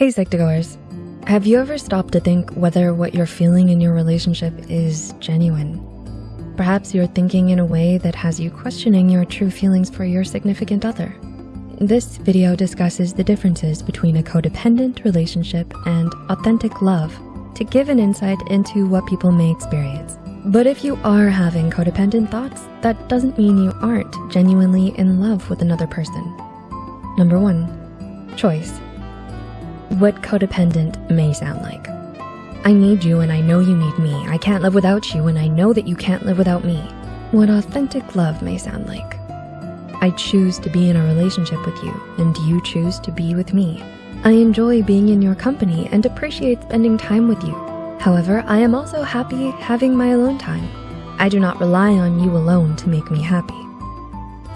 Hey Psych2Goers, have you ever stopped to think whether what you're feeling in your relationship is genuine? Perhaps you're thinking in a way that has you questioning your true feelings for your significant other. This video discusses the differences between a codependent relationship and authentic love to give an insight into what people may experience. But if you are having codependent thoughts, that doesn't mean you aren't genuinely in love with another person. Number one, choice. What codependent may sound like. I need you and I know you need me. I can't live without you and I know that you can't live without me. What authentic love may sound like. I choose to be in a relationship with you and you choose to be with me. I enjoy being in your company and appreciate spending time with you. However, I am also happy having my alone time. I do not rely on you alone to make me happy.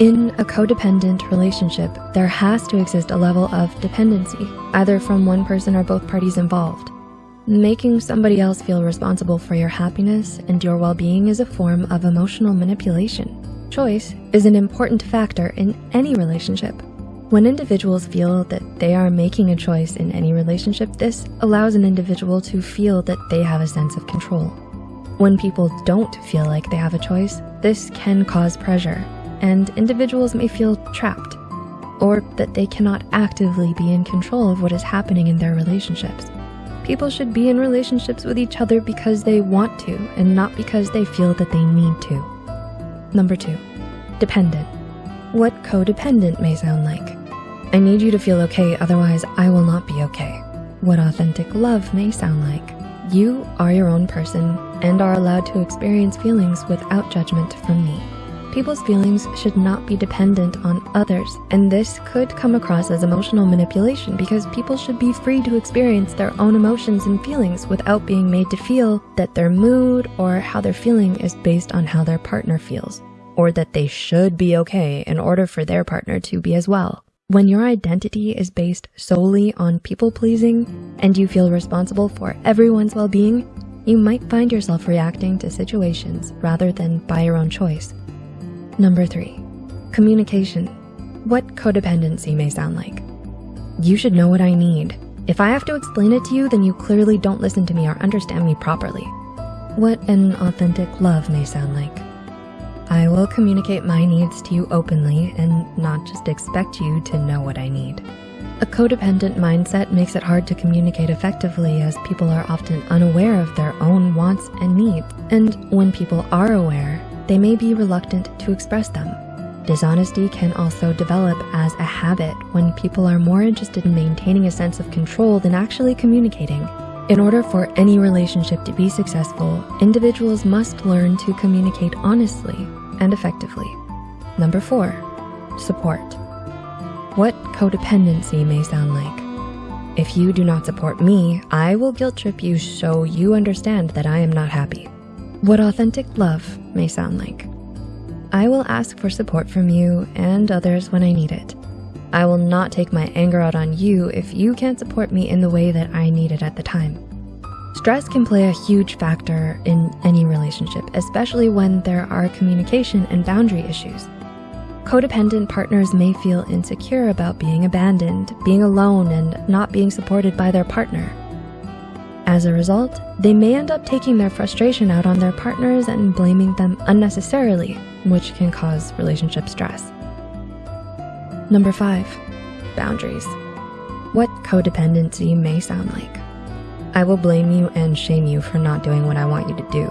In a codependent relationship, there has to exist a level of dependency, either from one person or both parties involved. Making somebody else feel responsible for your happiness and your well-being is a form of emotional manipulation. Choice is an important factor in any relationship. When individuals feel that they are making a choice in any relationship, this allows an individual to feel that they have a sense of control. When people don't feel like they have a choice, this can cause pressure and individuals may feel trapped or that they cannot actively be in control of what is happening in their relationships. People should be in relationships with each other because they want to and not because they feel that they need to. Number two, dependent. What codependent may sound like. I need you to feel okay, otherwise I will not be okay. What authentic love may sound like. You are your own person and are allowed to experience feelings without judgment from me. People's feelings should not be dependent on others, and this could come across as emotional manipulation because people should be free to experience their own emotions and feelings without being made to feel that their mood or how they're feeling is based on how their partner feels, or that they should be okay in order for their partner to be as well. When your identity is based solely on people pleasing and you feel responsible for everyone's well-being, you might find yourself reacting to situations rather than by your own choice. Number three, communication. What codependency may sound like. You should know what I need. If I have to explain it to you, then you clearly don't listen to me or understand me properly. What an authentic love may sound like. I will communicate my needs to you openly and not just expect you to know what I need. A codependent mindset makes it hard to communicate effectively as people are often unaware of their own wants and needs. And when people are aware, they may be reluctant to express them. Dishonesty can also develop as a habit when people are more interested in maintaining a sense of control than actually communicating. In order for any relationship to be successful, individuals must learn to communicate honestly and effectively. Number four, support. What codependency may sound like. If you do not support me, I will guilt trip you so you understand that I am not happy. What authentic love may sound like. I will ask for support from you and others when I need it. I will not take my anger out on you if you can't support me in the way that I need it at the time. Stress can play a huge factor in any relationship, especially when there are communication and boundary issues. Codependent partners may feel insecure about being abandoned, being alone, and not being supported by their partner. As a result, they may end up taking their frustration out on their partners and blaming them unnecessarily, which can cause relationship stress. Number five, boundaries. What codependency may sound like. I will blame you and shame you for not doing what I want you to do.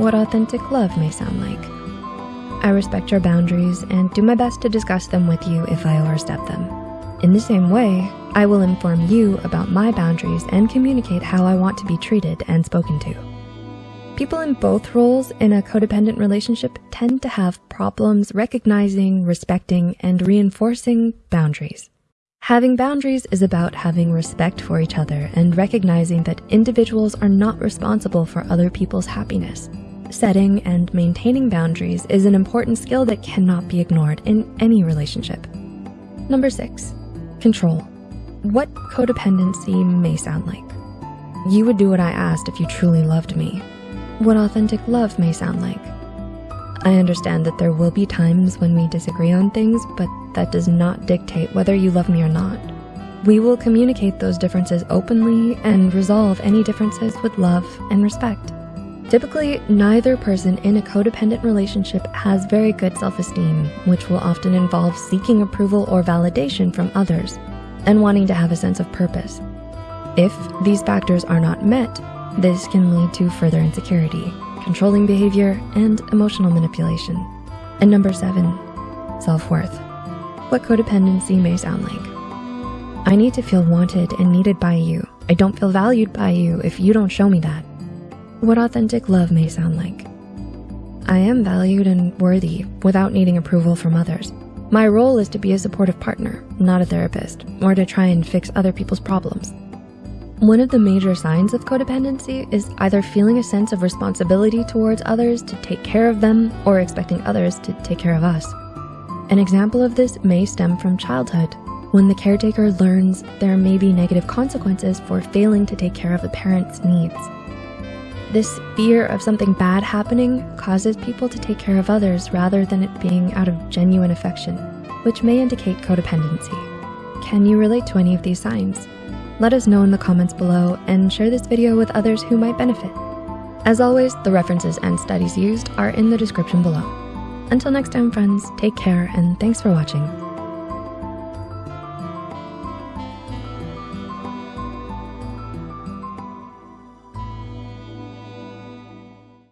What authentic love may sound like. I respect your boundaries and do my best to discuss them with you if I overstep them. In the same way, I will inform you about my boundaries and communicate how I want to be treated and spoken to. People in both roles in a codependent relationship tend to have problems recognizing, respecting, and reinforcing boundaries. Having boundaries is about having respect for each other and recognizing that individuals are not responsible for other people's happiness. Setting and maintaining boundaries is an important skill that cannot be ignored in any relationship. Number six, control. What codependency may sound like. You would do what I asked if you truly loved me. What authentic love may sound like. I understand that there will be times when we disagree on things, but that does not dictate whether you love me or not. We will communicate those differences openly and resolve any differences with love and respect. Typically, neither person in a codependent relationship has very good self-esteem, which will often involve seeking approval or validation from others and wanting to have a sense of purpose. If these factors are not met, this can lead to further insecurity, controlling behavior, and emotional manipulation. And number seven, self-worth. What codependency may sound like. I need to feel wanted and needed by you. I don't feel valued by you if you don't show me that what authentic love may sound like. I am valued and worthy without needing approval from others. My role is to be a supportive partner, not a therapist, or to try and fix other people's problems. One of the major signs of codependency is either feeling a sense of responsibility towards others to take care of them or expecting others to take care of us. An example of this may stem from childhood when the caretaker learns there may be negative consequences for failing to take care of the parent's needs. This fear of something bad happening causes people to take care of others rather than it being out of genuine affection, which may indicate codependency. Can you relate to any of these signs? Let us know in the comments below and share this video with others who might benefit. As always, the references and studies used are in the description below. Until next time, friends, take care and thanks for watching.